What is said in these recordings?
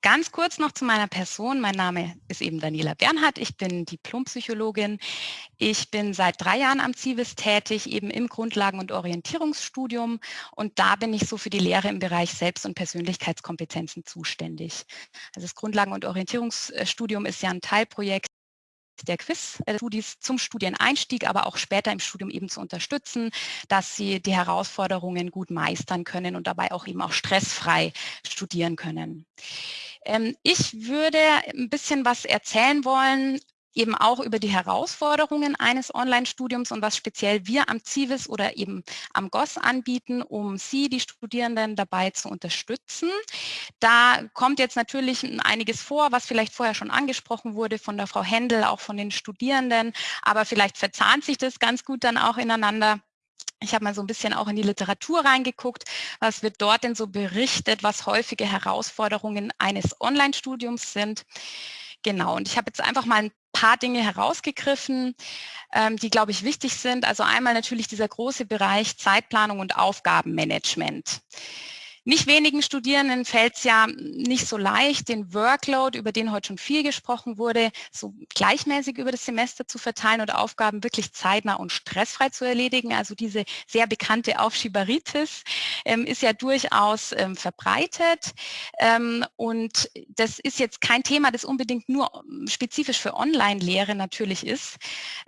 Ganz kurz noch zu meiner Person. Mein Name ist eben Daniela Bernhardt. Ich bin Diplompsychologin. Ich bin seit drei Jahren am CIVIS tätig, eben im Grundlagen- und Orientierungsstudium. Und da bin ich so für die Lehre im Bereich Selbst- und Persönlichkeitskompetenzen zuständig. Also das Grundlagen- und Orientierungsstudium ist ja ein Teilprojekt der Quiz-Studis zum Studieneinstieg, aber auch später im Studium eben zu unterstützen, dass sie die Herausforderungen gut meistern können und dabei auch eben auch stressfrei studieren können. Ähm, ich würde ein bisschen was erzählen wollen eben auch über die Herausforderungen eines Online-Studiums und was speziell wir am CIVIS oder eben am GOS anbieten, um Sie, die Studierenden, dabei zu unterstützen. Da kommt jetzt natürlich einiges vor, was vielleicht vorher schon angesprochen wurde von der Frau Händel, auch von den Studierenden, aber vielleicht verzahnt sich das ganz gut dann auch ineinander. Ich habe mal so ein bisschen auch in die Literatur reingeguckt, was wird dort denn so berichtet, was häufige Herausforderungen eines Online-Studiums sind. Genau, und ich habe jetzt einfach mal ein paar Dinge herausgegriffen, ähm, die, glaube ich, wichtig sind. Also einmal natürlich dieser große Bereich Zeitplanung und Aufgabenmanagement. Nicht wenigen Studierenden fällt es ja nicht so leicht, den Workload, über den heute schon viel gesprochen wurde, so gleichmäßig über das Semester zu verteilen und Aufgaben wirklich zeitnah und stressfrei zu erledigen. Also diese sehr bekannte Aufschieberitis ähm, ist ja durchaus ähm, verbreitet. Ähm, und das ist jetzt kein Thema, das unbedingt nur ähm, spezifisch für Online-Lehre natürlich ist.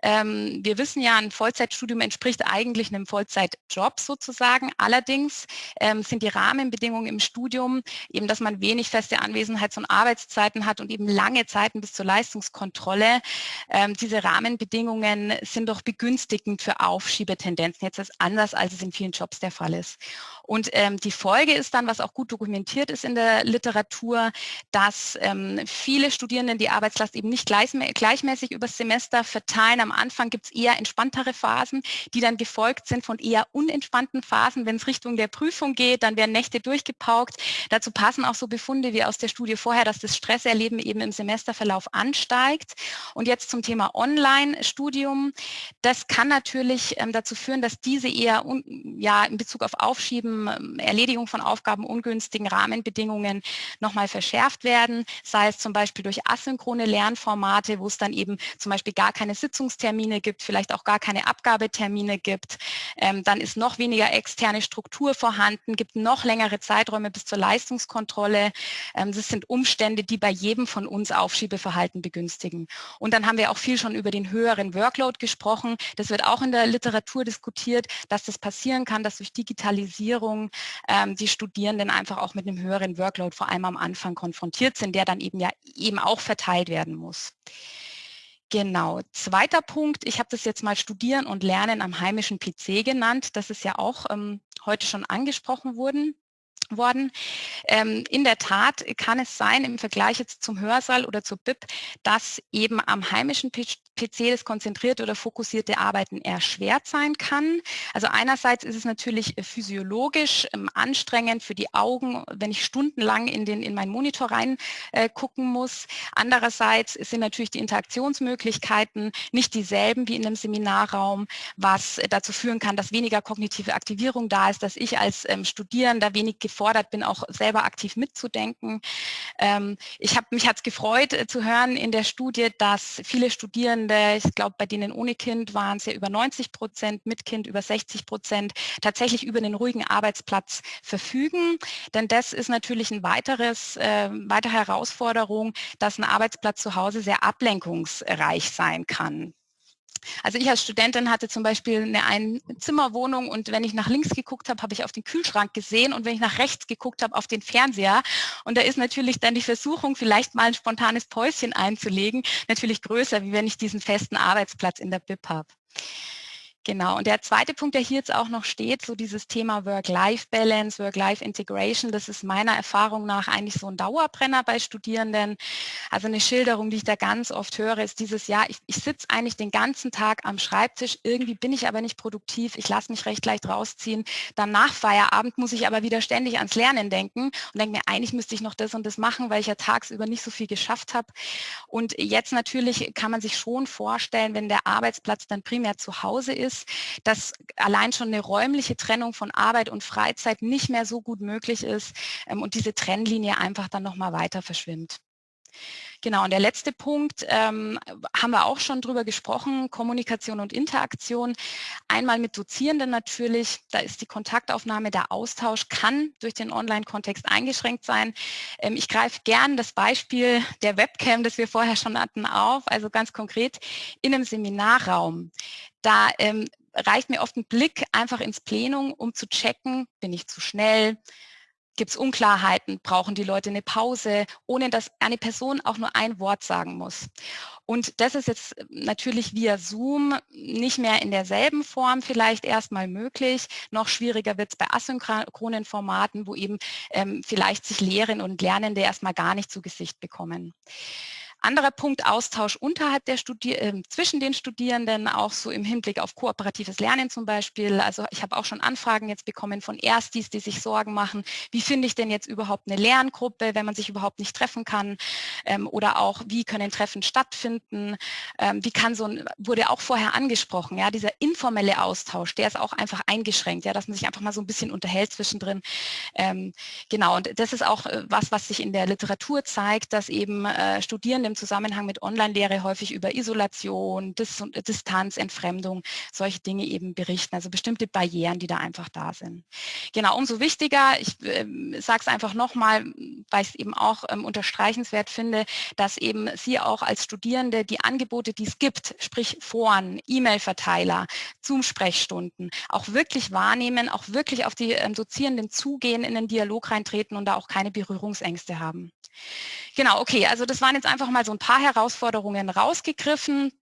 Ähm, wir wissen ja, ein Vollzeitstudium entspricht eigentlich einem Vollzeitjob sozusagen. Allerdings ähm, sind die Rahmen Rahmenbedingungen im Studium, eben dass man wenig feste Anwesenheits- und Arbeitszeiten hat und eben lange Zeiten bis zur Leistungskontrolle. Ähm, diese Rahmenbedingungen sind doch begünstigend für Aufschiebetendenzen. Jetzt ist anders, als es in vielen Jobs der Fall ist. Und ähm, die Folge ist dann, was auch gut dokumentiert ist in der Literatur, dass ähm, viele Studierenden die Arbeitslast eben nicht gleichmäßig übers Semester verteilen. Am Anfang gibt es eher entspanntere Phasen, die dann gefolgt sind von eher unentspannten Phasen. Wenn es Richtung der Prüfung geht, dann werden Nächte durchgepaukt. Dazu passen auch so Befunde wie aus der Studie vorher, dass das Stresserleben eben im Semesterverlauf ansteigt. Und jetzt zum Thema Online-Studium. Das kann natürlich ähm, dazu führen, dass diese eher ja, in Bezug auf Aufschieben, ähm, Erledigung von Aufgaben, ungünstigen Rahmenbedingungen nochmal verschärft werden, sei es zum Beispiel durch asynchrone Lernformate, wo es dann eben zum Beispiel gar keine Sitzungstermine gibt, vielleicht auch gar keine Abgabetermine gibt. Ähm, dann ist noch weniger externe Struktur vorhanden, gibt noch länger längere Zeiträume bis zur Leistungskontrolle. Ähm, das sind Umstände, die bei jedem von uns Aufschiebeverhalten begünstigen. Und dann haben wir auch viel schon über den höheren Workload gesprochen. Das wird auch in der Literatur diskutiert, dass das passieren kann, dass durch Digitalisierung ähm, die Studierenden einfach auch mit einem höheren Workload vor allem am Anfang konfrontiert sind, der dann eben ja eben auch verteilt werden muss. Genau. Zweiter Punkt, ich habe das jetzt mal Studieren und Lernen am heimischen PC genannt. Das ist ja auch ähm, heute schon angesprochen worden worden. Ähm, in der Tat kann es sein, im Vergleich jetzt zum Hörsaal oder zur BIP, dass eben am heimischen PC das konzentrierte oder fokussierte Arbeiten erschwert sein kann. Also einerseits ist es natürlich äh, physiologisch ähm, anstrengend für die Augen, wenn ich stundenlang in, den, in meinen Monitor rein äh, muss. Andererseits sind natürlich die Interaktionsmöglichkeiten nicht dieselben wie in einem Seminarraum, was dazu führen kann, dass weniger kognitive Aktivierung da ist, dass ich als ähm, Studierender wenig gefordert bin, auch selber aktiv mitzudenken. Ähm, ich habe mich hat gefreut äh, zu hören in der Studie, dass viele Studierende, ich glaube bei denen ohne Kind waren es ja über 90 Prozent, mit Kind über 60 Prozent, tatsächlich über einen ruhigen Arbeitsplatz verfügen. Denn das ist natürlich ein weiteres, äh, weitere Herausforderung, dass ein Arbeitsplatz zu Hause sehr ablenkungsreich sein kann. Also ich als Studentin hatte zum Beispiel eine Einzimmerwohnung und wenn ich nach links geguckt habe, habe ich auf den Kühlschrank gesehen und wenn ich nach rechts geguckt habe, auf den Fernseher. Und da ist natürlich dann die Versuchung, vielleicht mal ein spontanes Päuschen einzulegen, natürlich größer, wie wenn ich diesen festen Arbeitsplatz in der BIP habe. Genau, und der zweite Punkt, der hier jetzt auch noch steht, so dieses Thema Work-Life-Balance, Work-Life-Integration, das ist meiner Erfahrung nach eigentlich so ein Dauerbrenner bei Studierenden. Also eine Schilderung, die ich da ganz oft höre, ist dieses Jahr, ich, ich sitze eigentlich den ganzen Tag am Schreibtisch, irgendwie bin ich aber nicht produktiv, ich lasse mich recht leicht rausziehen. Dann nach Feierabend muss ich aber wieder ständig ans Lernen denken und denke mir, eigentlich müsste ich noch das und das machen, weil ich ja tagsüber nicht so viel geschafft habe. Und jetzt natürlich kann man sich schon vorstellen, wenn der Arbeitsplatz dann primär zu Hause ist, ist, dass allein schon eine räumliche Trennung von Arbeit und Freizeit nicht mehr so gut möglich ist ähm, und diese Trennlinie einfach dann nochmal weiter verschwimmt. Genau, und der letzte Punkt, ähm, haben wir auch schon drüber gesprochen, Kommunikation und Interaktion. Einmal mit Dozierenden natürlich, da ist die Kontaktaufnahme, der Austausch kann durch den Online-Kontext eingeschränkt sein. Ähm, ich greife gern das Beispiel der Webcam, das wir vorher schon hatten, auf, also ganz konkret in einem Seminarraum. Da ähm, reicht mir oft ein Blick einfach ins Plenum, um zu checken, bin ich zu schnell, Gibt es Unklarheiten? Brauchen die Leute eine Pause, ohne dass eine Person auch nur ein Wort sagen muss? Und das ist jetzt natürlich via Zoom nicht mehr in derselben Form vielleicht erstmal möglich. Noch schwieriger wird es bei asynchronen Formaten, wo eben ähm, vielleicht sich Lehrerinnen und Lernende erstmal gar nicht zu Gesicht bekommen. Anderer Punkt, Austausch unterhalb der Studier äh, zwischen den Studierenden, auch so im Hinblick auf kooperatives Lernen zum Beispiel. Also ich habe auch schon Anfragen jetzt bekommen von Erstis, die sich Sorgen machen, wie finde ich denn jetzt überhaupt eine Lerngruppe, wenn man sich überhaupt nicht treffen kann? Ähm, oder auch, wie können Treffen stattfinden? Ähm, wie kann so ein, wurde auch vorher angesprochen, ja, dieser informelle Austausch, der ist auch einfach eingeschränkt, ja, dass man sich einfach mal so ein bisschen unterhält zwischendrin. Ähm, genau, und das ist auch äh, was, was sich in der Literatur zeigt, dass eben äh, Studierende im Zusammenhang mit Online-Lehre häufig über Isolation, Dis Distanz, Entfremdung, solche Dinge eben berichten, also bestimmte Barrieren, die da einfach da sind. Genau, umso wichtiger, ich äh, sage es einfach nochmal, weil ich es eben auch ähm, unterstreichenswert finde, dass eben Sie auch als Studierende die Angebote, die es gibt, sprich Foren, E-Mail-Verteiler, Zoom-Sprechstunden, auch wirklich wahrnehmen, auch wirklich auf die ähm, Dozierenden zugehen, in den Dialog reintreten und da auch keine Berührungsängste haben. Genau, okay, also das waren jetzt einfach mal so ein paar Herausforderungen rausgegriffen.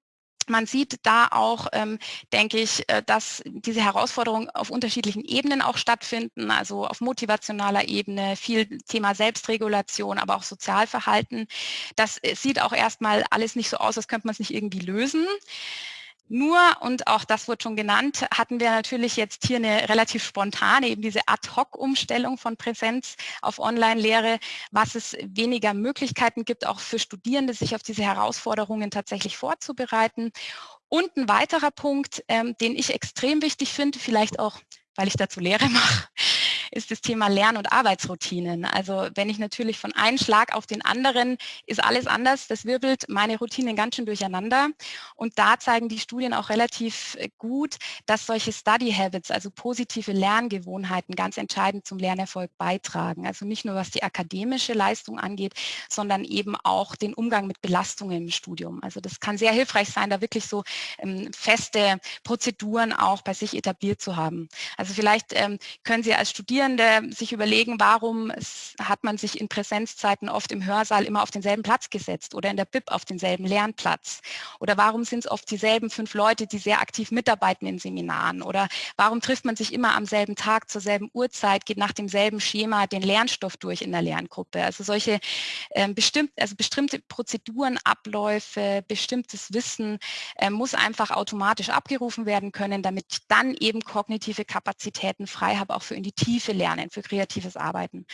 Man sieht da auch, ähm, denke ich, äh, dass diese Herausforderungen auf unterschiedlichen Ebenen auch stattfinden, also auf motivationaler Ebene, viel Thema Selbstregulation, aber auch Sozialverhalten. Das äh, sieht auch erstmal alles nicht so aus, als könnte man es nicht irgendwie lösen. Nur, und auch das wird schon genannt, hatten wir natürlich jetzt hier eine relativ spontane, eben diese Ad-Hoc-Umstellung von Präsenz auf Online-Lehre, was es weniger Möglichkeiten gibt, auch für Studierende, sich auf diese Herausforderungen tatsächlich vorzubereiten. Und ein weiterer Punkt, ähm, den ich extrem wichtig finde, vielleicht auch, weil ich dazu Lehre mache, ist das Thema Lern- und Arbeitsroutinen. Also wenn ich natürlich von einem Schlag auf den anderen ist alles anders, das wirbelt meine Routinen ganz schön durcheinander. Und da zeigen die Studien auch relativ äh, gut, dass solche Study Habits, also positive Lerngewohnheiten, ganz entscheidend zum Lernerfolg beitragen. Also nicht nur was die akademische Leistung angeht, sondern eben auch den Umgang mit Belastungen im Studium. Also das kann sehr hilfreich sein, da wirklich so ähm, feste Prozeduren auch bei sich etabliert zu haben. Also vielleicht ähm, können Sie als Studierende Studierende sich überlegen, warum es, hat man sich in Präsenzzeiten oft im Hörsaal immer auf denselben Platz gesetzt oder in der BIP auf denselben Lernplatz? Oder warum sind es oft dieselben fünf Leute, die sehr aktiv mitarbeiten in Seminaren? Oder warum trifft man sich immer am selben Tag zur selben Uhrzeit, geht nach demselben Schema den Lernstoff durch in der Lerngruppe? Also solche äh, bestimmt, also bestimmte Prozeduren, Abläufe, bestimmtes Wissen äh, muss einfach automatisch abgerufen werden können, damit dann eben kognitive Kapazitäten frei habe, auch für in die Tiefe für Lernen, für kreatives Arbeiten.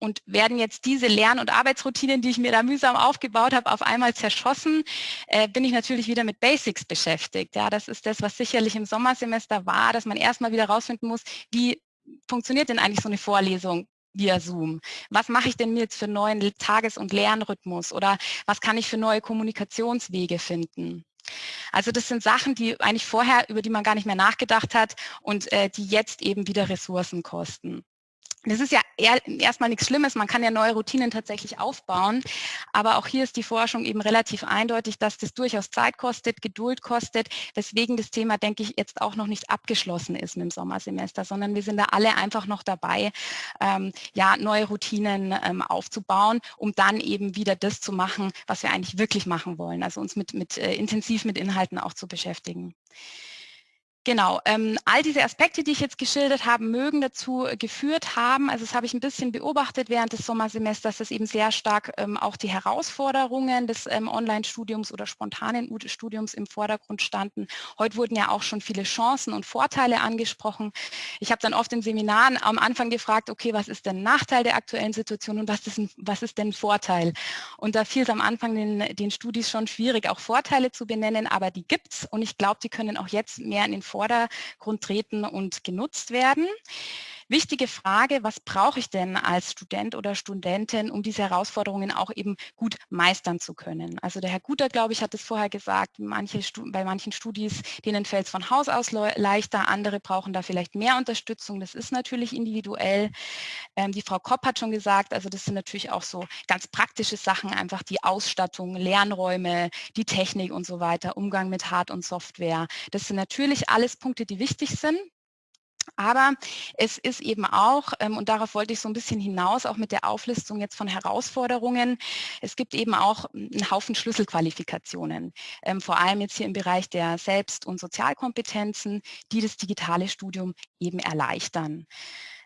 Und werden jetzt diese Lern- und Arbeitsroutinen, die ich mir da mühsam aufgebaut habe, auf einmal zerschossen, äh, bin ich natürlich wieder mit Basics beschäftigt. Ja, das ist das, was sicherlich im Sommersemester war, dass man erstmal wieder rausfinden muss, wie funktioniert denn eigentlich so eine Vorlesung via Zoom? Was mache ich denn jetzt für neuen Tages- und Lernrhythmus? Oder was kann ich für neue Kommunikationswege finden? Also das sind Sachen, die eigentlich vorher, über die man gar nicht mehr nachgedacht hat und äh, die jetzt eben wieder Ressourcen kosten. Das ist ja erstmal nichts Schlimmes, man kann ja neue Routinen tatsächlich aufbauen, aber auch hier ist die Forschung eben relativ eindeutig, dass das durchaus Zeit kostet, Geduld kostet, weswegen das Thema, denke ich, jetzt auch noch nicht abgeschlossen ist mit dem Sommersemester, sondern wir sind da alle einfach noch dabei, ähm, ja, neue Routinen ähm, aufzubauen, um dann eben wieder das zu machen, was wir eigentlich wirklich machen wollen, also uns mit, mit äh, intensiv mit Inhalten auch zu beschäftigen. Genau, ähm, all diese Aspekte, die ich jetzt geschildert habe, mögen dazu geführt haben, also das habe ich ein bisschen beobachtet während des Sommersemesters, dass eben sehr stark ähm, auch die Herausforderungen des ähm, Online-Studiums oder spontanen Studiums im Vordergrund standen. Heute wurden ja auch schon viele Chancen und Vorteile angesprochen. Ich habe dann oft in Seminaren am Anfang gefragt, okay, was ist denn Nachteil der aktuellen Situation und was ist, ein, was ist denn Vorteil? Und da fiel es am Anfang den, den Studis schon schwierig, auch Vorteile zu benennen, aber die gibt es und ich glaube, die können auch jetzt mehr in den Vorteil Vordergrund treten und genutzt werden. Wichtige Frage, was brauche ich denn als Student oder Studentin, um diese Herausforderungen auch eben gut meistern zu können? Also der Herr Guter, glaube ich, hat es vorher gesagt, manche bei manchen Studis, denen fällt es von Haus aus leichter, andere brauchen da vielleicht mehr Unterstützung. Das ist natürlich individuell. Ähm, die Frau Kopp hat schon gesagt, also das sind natürlich auch so ganz praktische Sachen, einfach die Ausstattung, Lernräume, die Technik und so weiter, Umgang mit Hard- und Software. Das sind natürlich alles Punkte, die wichtig sind. Aber es ist eben auch, ähm, und darauf wollte ich so ein bisschen hinaus, auch mit der Auflistung jetzt von Herausforderungen, es gibt eben auch einen Haufen Schlüsselqualifikationen, ähm, vor allem jetzt hier im Bereich der Selbst- und Sozialkompetenzen, die das digitale Studium eben erleichtern.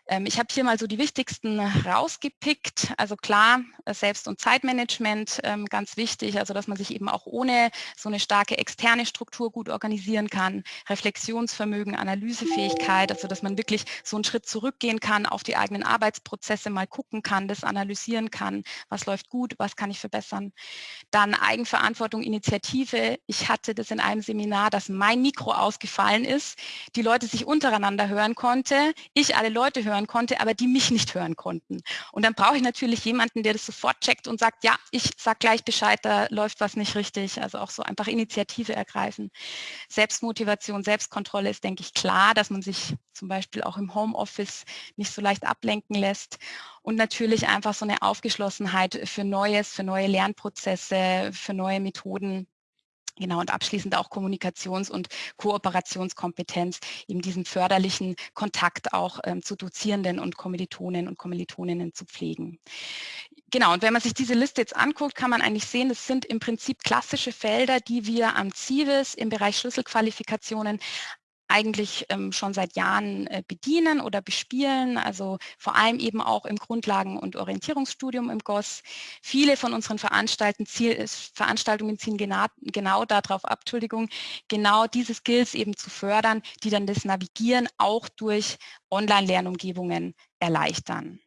Ähm, ich habe hier mal so die wichtigsten rausgepickt. Also klar, äh, Selbst- und Zeitmanagement ähm, ganz wichtig, also dass man sich eben auch ohne so eine starke externe Struktur gut organisieren kann. Reflexionsvermögen, Analysefähigkeit, also dass man wirklich so einen Schritt zurückgehen kann, auf die eigenen Arbeitsprozesse mal gucken kann, das analysieren kann, was läuft gut, was kann ich verbessern. Dann Eigenverantwortung, Initiative. Ich hatte das in einem Seminar, dass mein Mikro ausgefallen ist, die Leute sich untereinander hören konnte, ich alle Leute hören hören konnte, aber die mich nicht hören konnten. Und dann brauche ich natürlich jemanden, der das sofort checkt und sagt, ja, ich sage gleich Bescheid, da läuft was nicht richtig. Also auch so einfach Initiative ergreifen. Selbstmotivation, Selbstkontrolle ist, denke ich, klar, dass man sich zum Beispiel auch im Homeoffice nicht so leicht ablenken lässt. Und natürlich einfach so eine Aufgeschlossenheit für Neues, für neue Lernprozesse, für neue Methoden. Genau, und abschließend auch Kommunikations- und Kooperationskompetenz, eben diesen förderlichen Kontakt auch ähm, zu Dozierenden und Kommilitonen und Kommilitoninnen zu pflegen. Genau, und wenn man sich diese Liste jetzt anguckt, kann man eigentlich sehen, es sind im Prinzip klassische Felder, die wir am CIVIS im Bereich Schlüsselqualifikationen eigentlich ähm, schon seit Jahren äh, bedienen oder bespielen, also vor allem eben auch im Grundlagen- und Orientierungsstudium im GOS. Viele von unseren Veranstaltungen, ziel, Veranstaltungen ziehen genau, genau darauf ab, Entschuldigung, genau diese Skills eben zu fördern, die dann das Navigieren auch durch Online-Lernumgebungen erleichtern.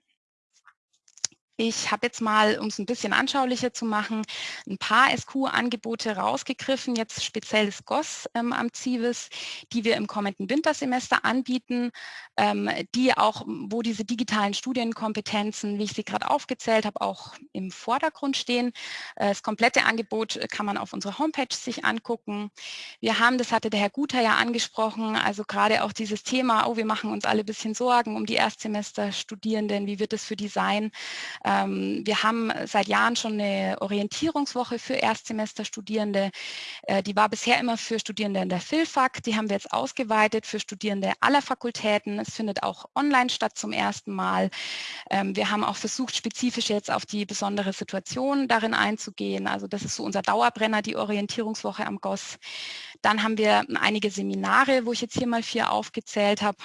Ich habe jetzt mal, um es ein bisschen anschaulicher zu machen, ein paar SQ-Angebote rausgegriffen, jetzt speziell das GOS ähm, am CIVIS, die wir im kommenden Wintersemester anbieten, ähm, die auch, wo diese digitalen Studienkompetenzen, wie ich sie gerade aufgezählt habe, auch im Vordergrund stehen. Äh, das komplette Angebot kann man auf unserer Homepage sich angucken. Wir haben, das hatte der Herr Guter ja angesprochen, also gerade auch dieses Thema, oh, wir machen uns alle ein bisschen Sorgen um die Erstsemesterstudierenden, wie wird es für die sein? Ähm, wir haben seit Jahren schon eine Orientierungswoche für Erstsemesterstudierende. Äh, die war bisher immer für Studierende in der FILFAC. Die haben wir jetzt ausgeweitet für Studierende aller Fakultäten. Es findet auch online statt zum ersten Mal. Ähm, wir haben auch versucht, spezifisch jetzt auf die besondere Situation darin einzugehen. Also das ist so unser Dauerbrenner, die Orientierungswoche am GOS. Dann haben wir einige Seminare, wo ich jetzt hier mal vier aufgezählt habe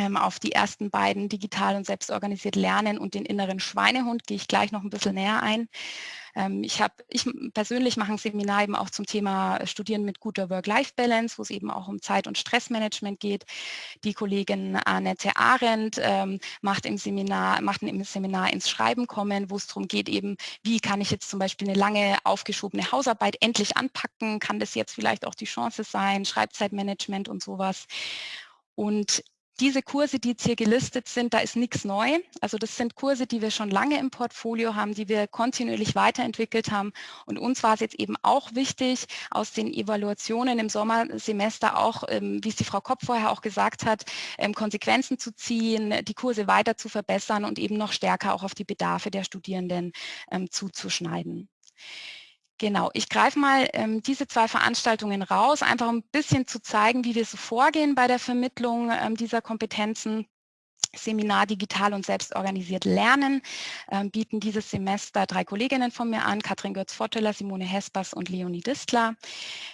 ähm, auf die ersten beiden digital und selbstorganisiert lernen und den inneren Schweinehund gehe ich gleich noch ein bisschen näher ein. Ähm, ich habe, ich persönlich mache ein Seminar eben auch zum Thema Studieren mit guter Work-Life-Balance, wo es eben auch um Zeit- und Stressmanagement geht. Die Kollegin Annette Arendt ähm, macht im Seminar, macht im Seminar ins Schreiben kommen, wo es darum geht eben, wie kann ich jetzt zum Beispiel eine lange aufgeschobene Hausarbeit endlich anpacken? Kann das jetzt vielleicht auch die Chance sein? Schreibzeitmanagement und sowas. Und diese Kurse, die jetzt hier gelistet sind, da ist nichts neu. Also das sind Kurse, die wir schon lange im Portfolio haben, die wir kontinuierlich weiterentwickelt haben. Und uns war es jetzt eben auch wichtig, aus den Evaluationen im Sommersemester auch, ähm, wie es die Frau Kopp vorher auch gesagt hat, ähm, Konsequenzen zu ziehen, die Kurse weiter zu verbessern und eben noch stärker auch auf die Bedarfe der Studierenden ähm, zuzuschneiden. Genau, ich greife mal ähm, diese zwei Veranstaltungen raus, einfach ein bisschen zu zeigen, wie wir so vorgehen bei der Vermittlung ähm, dieser Kompetenzen. Seminar Digital und Selbstorganisiert Lernen ähm, bieten dieses Semester drei Kolleginnen von mir an, Katrin Götz-Votteler, Simone Hespers und Leonie Distler.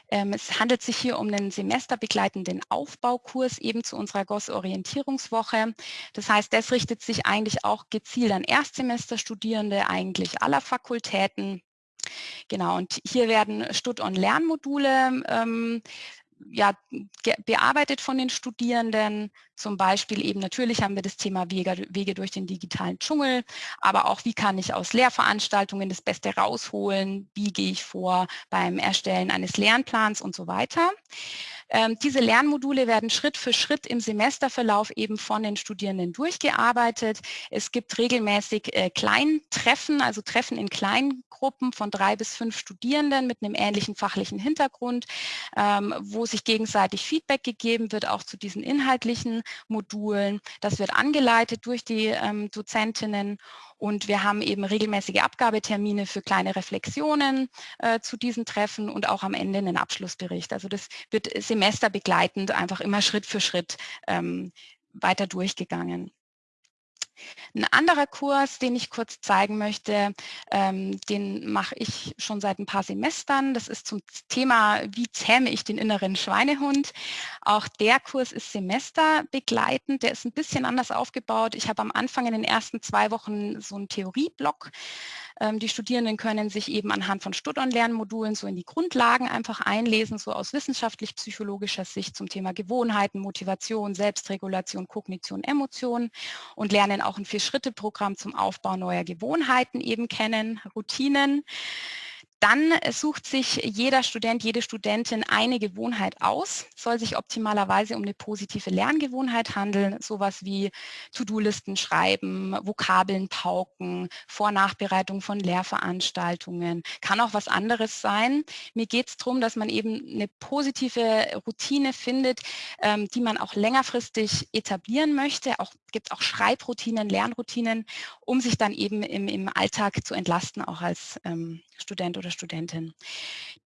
Ähm, es handelt sich hier um einen semesterbegleitenden Aufbaukurs eben zu unserer GOS-Orientierungswoche. Das heißt, das richtet sich eigentlich auch gezielt an Erstsemesterstudierende eigentlich aller Fakultäten Genau, und hier werden Stud-on-Lernmodule ähm, ja, bearbeitet von den Studierenden. Zum Beispiel eben natürlich haben wir das Thema Wege, Wege durch den digitalen Dschungel, aber auch wie kann ich aus Lehrveranstaltungen das Beste rausholen, wie gehe ich vor beim Erstellen eines Lernplans und so weiter. Ähm, diese Lernmodule werden Schritt für Schritt im Semesterverlauf eben von den Studierenden durchgearbeitet. Es gibt regelmäßig äh, Kleintreffen, also Treffen in kleinen Gruppen von drei bis fünf Studierenden mit einem ähnlichen fachlichen Hintergrund, ähm, wo sich gegenseitig Feedback gegeben wird, auch zu diesen inhaltlichen Modulen. Das wird angeleitet durch die ähm, Dozentinnen und wir haben eben regelmäßige Abgabetermine für kleine Reflexionen äh, zu diesen Treffen und auch am Ende einen Abschlussbericht. Also das wird semesterbegleitend einfach immer Schritt für Schritt ähm, weiter durchgegangen. Ein anderer Kurs, den ich kurz zeigen möchte, ähm, den mache ich schon seit ein paar Semestern. Das ist zum Thema, wie zähme ich den inneren Schweinehund. Auch der Kurs ist semesterbegleitend. Der ist ein bisschen anders aufgebaut. Ich habe am Anfang in den ersten zwei Wochen so einen Theorieblock ähm, die Studierenden können sich eben anhand von Stud-on-Lernmodulen so in die Grundlagen einfach einlesen, so aus wissenschaftlich-psychologischer Sicht zum Thema Gewohnheiten, Motivation, Selbstregulation, Kognition, Emotionen und lernen auch ein Vier-Schritte-Programm zum Aufbau neuer Gewohnheiten eben kennen, Routinen. Dann sucht sich jeder Student, jede Studentin eine Gewohnheit aus, soll sich optimalerweise um eine positive Lerngewohnheit handeln, sowas wie To-Do-Listen schreiben, Vokabeln pauken, Vor-Nachbereitung von Lehrveranstaltungen, kann auch was anderes sein. Mir geht es darum, dass man eben eine positive Routine findet, ähm, die man auch längerfristig etablieren möchte. Auch gibt auch Schreibroutinen, Lernroutinen, um sich dann eben im, im Alltag zu entlasten, auch als ähm, Student oder Studentin.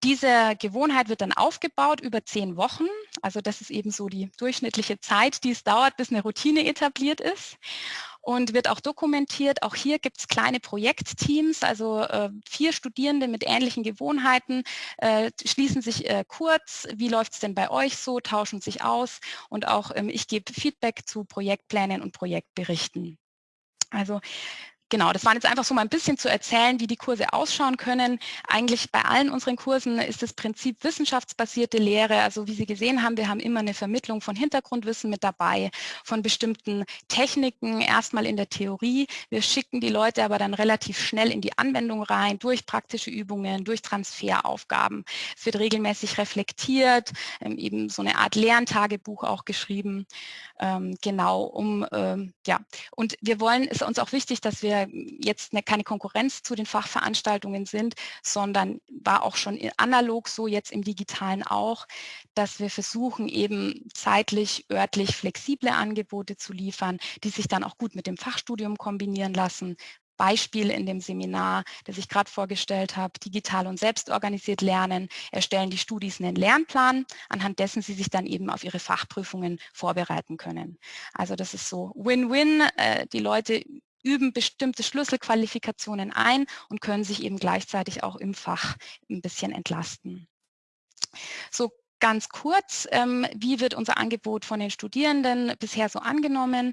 Diese Gewohnheit wird dann aufgebaut über zehn Wochen. Also das ist eben so die durchschnittliche Zeit, die es dauert, bis eine Routine etabliert ist und wird auch dokumentiert. Auch hier gibt es kleine Projektteams, also äh, vier Studierende mit ähnlichen Gewohnheiten äh, schließen sich äh, kurz, wie läuft es denn bei euch so, tauschen sich aus und auch ähm, ich gebe Feedback zu Projektplänen und Projektberichten. Also Genau, das waren jetzt einfach so mal ein bisschen zu erzählen, wie die Kurse ausschauen können. Eigentlich bei allen unseren Kursen ist das Prinzip wissenschaftsbasierte Lehre. Also wie Sie gesehen haben, wir haben immer eine Vermittlung von Hintergrundwissen mit dabei, von bestimmten Techniken, erstmal in der Theorie. Wir schicken die Leute aber dann relativ schnell in die Anwendung rein, durch praktische Übungen, durch Transferaufgaben. Es wird regelmäßig reflektiert, ähm, eben so eine Art Lerntagebuch auch geschrieben. Ähm, genau, um, ähm, ja. Und wir wollen, ist uns auch wichtig, dass wir jetzt eine, keine Konkurrenz zu den Fachveranstaltungen sind, sondern war auch schon analog so, jetzt im digitalen auch, dass wir versuchen eben zeitlich, örtlich flexible Angebote zu liefern, die sich dann auch gut mit dem Fachstudium kombinieren lassen, Beispiel in dem Seminar, das ich gerade vorgestellt habe, digital und selbstorganisiert lernen, erstellen die Studis einen Lernplan, anhand dessen sie sich dann eben auf ihre Fachprüfungen vorbereiten können. Also das ist so Win-Win, äh, die Leute üben bestimmte Schlüsselqualifikationen ein und können sich eben gleichzeitig auch im Fach ein bisschen entlasten. So Ganz kurz, ähm, wie wird unser Angebot von den Studierenden bisher so angenommen?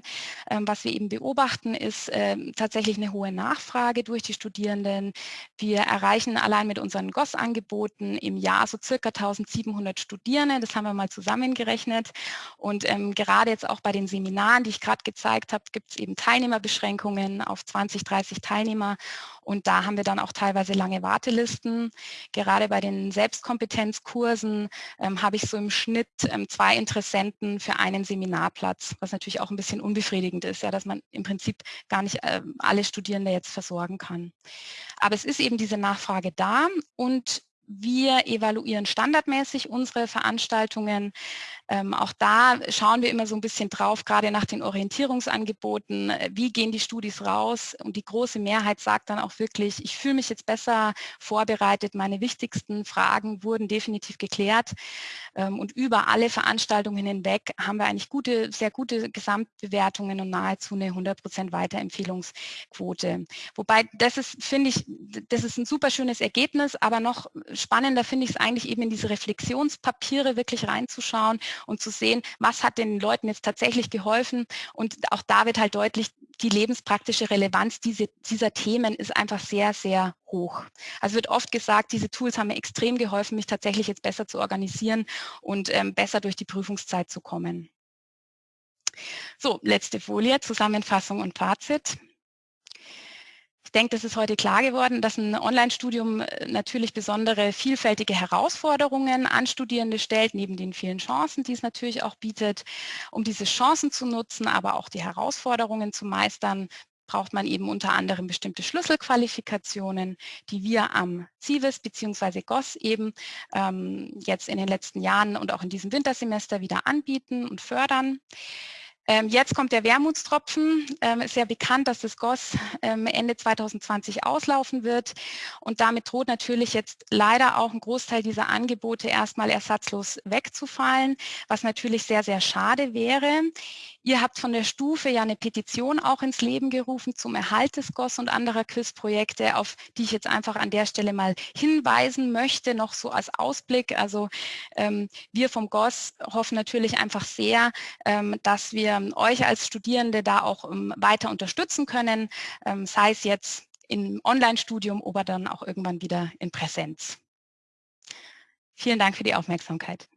Ähm, was wir eben beobachten, ist ähm, tatsächlich eine hohe Nachfrage durch die Studierenden. Wir erreichen allein mit unseren GOS-Angeboten im Jahr so circa 1700 Studierende. Das haben wir mal zusammengerechnet. Und ähm, gerade jetzt auch bei den Seminaren, die ich gerade gezeigt habe, gibt es eben Teilnehmerbeschränkungen auf 20, 30 Teilnehmer. Und da haben wir dann auch teilweise lange Wartelisten. Gerade bei den Selbstkompetenzkursen ähm, habe ich so im Schnitt ähm, zwei Interessenten für einen Seminarplatz, was natürlich auch ein bisschen unbefriedigend ist, ja, dass man im Prinzip gar nicht äh, alle Studierende jetzt versorgen kann. Aber es ist eben diese Nachfrage da und wir evaluieren standardmäßig unsere Veranstaltungen. Ähm, auch da schauen wir immer so ein bisschen drauf, gerade nach den Orientierungsangeboten, äh, wie gehen die Studis raus und die große Mehrheit sagt dann auch wirklich, ich fühle mich jetzt besser vorbereitet, meine wichtigsten Fragen wurden definitiv geklärt ähm, und über alle Veranstaltungen hinweg haben wir eigentlich gute, sehr gute Gesamtbewertungen und nahezu eine 100% Weiterempfehlungsquote. Wobei das ist, finde ich, das ist ein super schönes Ergebnis, aber noch spannender finde ich es eigentlich eben in diese Reflexionspapiere wirklich reinzuschauen und zu sehen, was hat den Leuten jetzt tatsächlich geholfen. Und auch da wird halt deutlich, die lebenspraktische Relevanz diese, dieser Themen ist einfach sehr, sehr hoch. Also wird oft gesagt, diese Tools haben mir extrem geholfen, mich tatsächlich jetzt besser zu organisieren und ähm, besser durch die Prüfungszeit zu kommen. So, letzte Folie, Zusammenfassung und Fazit. Ich denke, das ist heute klar geworden, dass ein Online-Studium äh, natürlich besondere vielfältige Herausforderungen an Studierende stellt, neben den vielen Chancen, die es natürlich auch bietet. Um diese Chancen zu nutzen, aber auch die Herausforderungen zu meistern, braucht man eben unter anderem bestimmte Schlüsselqualifikationen, die wir am CIVIS bzw. GOS eben ähm, jetzt in den letzten Jahren und auch in diesem Wintersemester wieder anbieten und fördern. Ähm, jetzt kommt der Wermutstropfen. Ähm, ist ja bekannt, dass das GOS ähm, Ende 2020 auslaufen wird. Und damit droht natürlich jetzt leider auch ein Großteil dieser Angebote erstmal ersatzlos wegzufallen, was natürlich sehr, sehr schade wäre. Ihr habt von der Stufe ja eine Petition auch ins Leben gerufen zum Erhalt des GOS und anderer QUIS-Projekte, auf die ich jetzt einfach an der Stelle mal hinweisen möchte, noch so als Ausblick. Also wir vom GOS hoffen natürlich einfach sehr, dass wir ähm, euch als Studierende da auch ähm, weiter unterstützen können, ähm, sei es jetzt im Online-Studium oder dann auch irgendwann wieder in Präsenz. Vielen Dank für die Aufmerksamkeit.